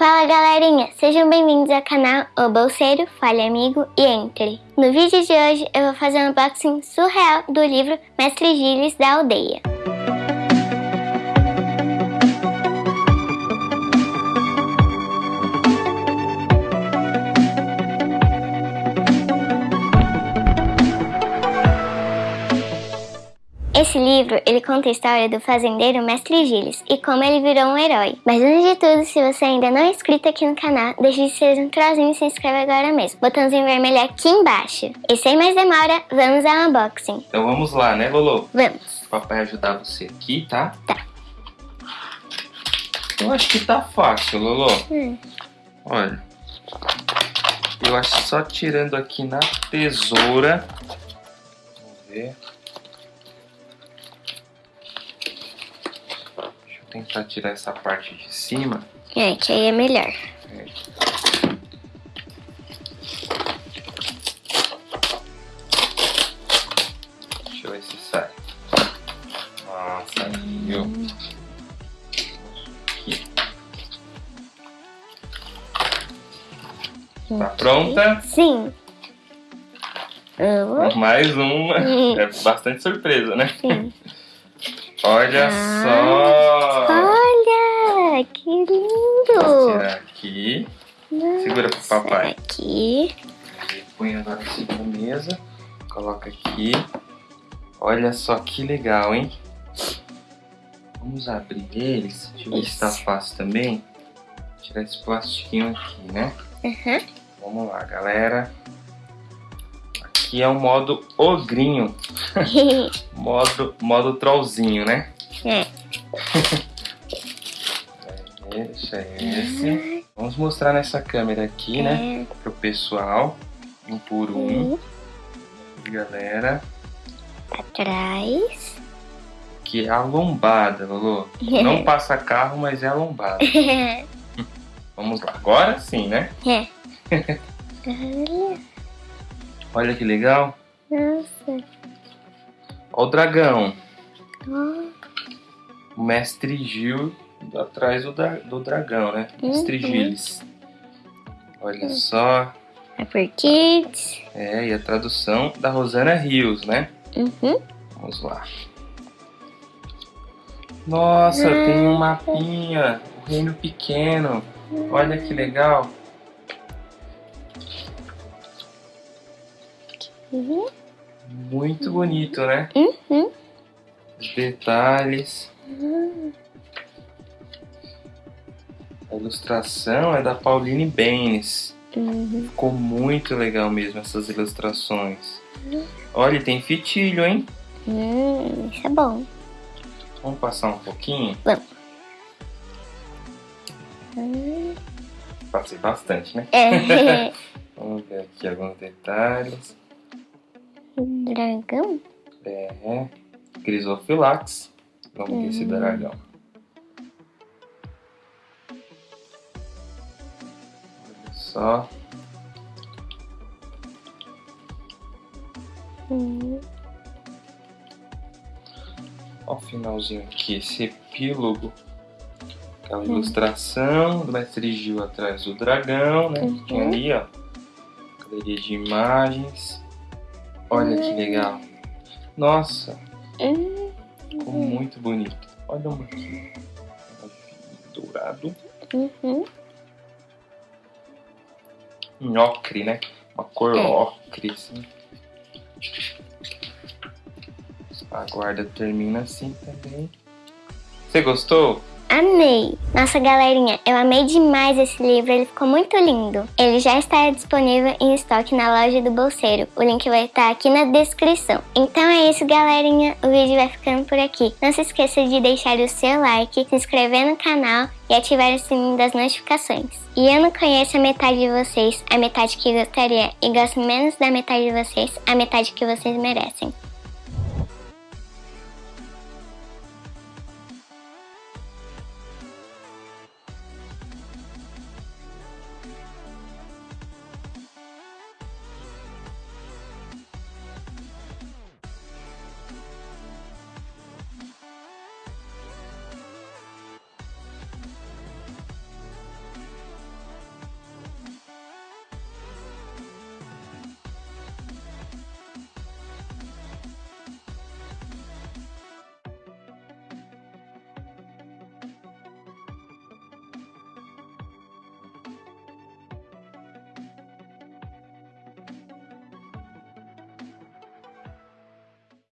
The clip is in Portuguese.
Fala galerinha, sejam bem-vindos ao canal O Bolseiro, Fale Amigo e Entre. No vídeo de hoje eu vou fazer um unboxing surreal do livro Mestre Gilles da Aldeia. Esse livro, ele conta a história do fazendeiro Mestre Gilles e como ele virou um herói. Mas antes de tudo, se você ainda não é inscrito aqui no canal, deixe de ser um trozinho e se inscreve agora mesmo. Botãozinho vermelho aqui embaixo. E sem mais demora, vamos ao unboxing. Então vamos lá, né, Lolo? Vamos. Papai ajudar você aqui, tá? Tá. Eu acho que tá fácil, Lolo. Hum. Olha. Eu acho que só tirando aqui na tesoura. Vamos ver. Tentar tirar essa parte de cima. É, que aí é melhor. É. Deixa eu ver se sai. Ah, saiu. Aqui. Tá pronta? Sim. Mais uma. É bastante surpresa, né? Sim. Olha ah, só! Olha, que lindo! Vou tirar aqui. Nossa, Segura pro papai. Aqui. Põe agora assim na mesa. Coloca aqui. Olha só que legal, hein? Vamos abrir eles. Deixa eu ver se tá fácil também. Tirar esse plastiquinho aqui, né? Uhum. Vamos lá, galera aqui é o modo ogrinho. modo, modo trollzinho, né? É. Deixa esse. Vamos mostrar nessa câmera aqui, né? é. né? Pro pessoal. Um por um. Galera. Atrás. Que é a lombada, Lolo. Não passa carro, mas é a lombada. Vamos lá. Agora sim, né? É. Olha que legal. Nossa. Olha o dragão. Oh. O mestre Gil atrás do, do dragão, né? Uhum. Mestre Gilles. Olha uhum. só. É por Kids. É, e a tradução da Rosana Rios, né? Uhum. Vamos lá. Nossa, tem um mapinha. O reino pequeno. Olha que legal. Uhum. Muito bonito, né? Uhum. Os detalhes. Uhum. A ilustração é da Pauline Baines. Uhum. Ficou muito legal mesmo essas ilustrações. Uhum. Olha, tem fitilho, hein? Hum, isso é bom. Vamos passar um pouquinho? Vamos. Passei bastante, né? É. Vamos ver aqui alguns detalhes. Dragão? É. Crisofilax. Vamos ver esse dragão. Olha só. Hum. Olha o finalzinho aqui, esse epílogo. Aquela hum. ilustração do mestre Gil atrás do dragão, né? Uhum. Tinha ali, ó. Galeria de imagens. Olha que legal. Nossa. Ficou muito bonito. Olha uma aqui. Dourado. Uhum. Em ocre, né? Uma cor é. ocre, assim. A guarda termina assim também. Você gostou? Amei! Nossa, galerinha, eu amei demais esse livro, ele ficou muito lindo. Ele já está disponível em estoque na loja do Bolseiro, o link vai estar aqui na descrição. Então é isso, galerinha, o vídeo vai ficando por aqui. Não se esqueça de deixar o seu like, se inscrever no canal e ativar o sininho das notificações. E eu não conheço a metade de vocês, a metade que gostaria, e gosto menos da metade de vocês, a metade que vocês merecem.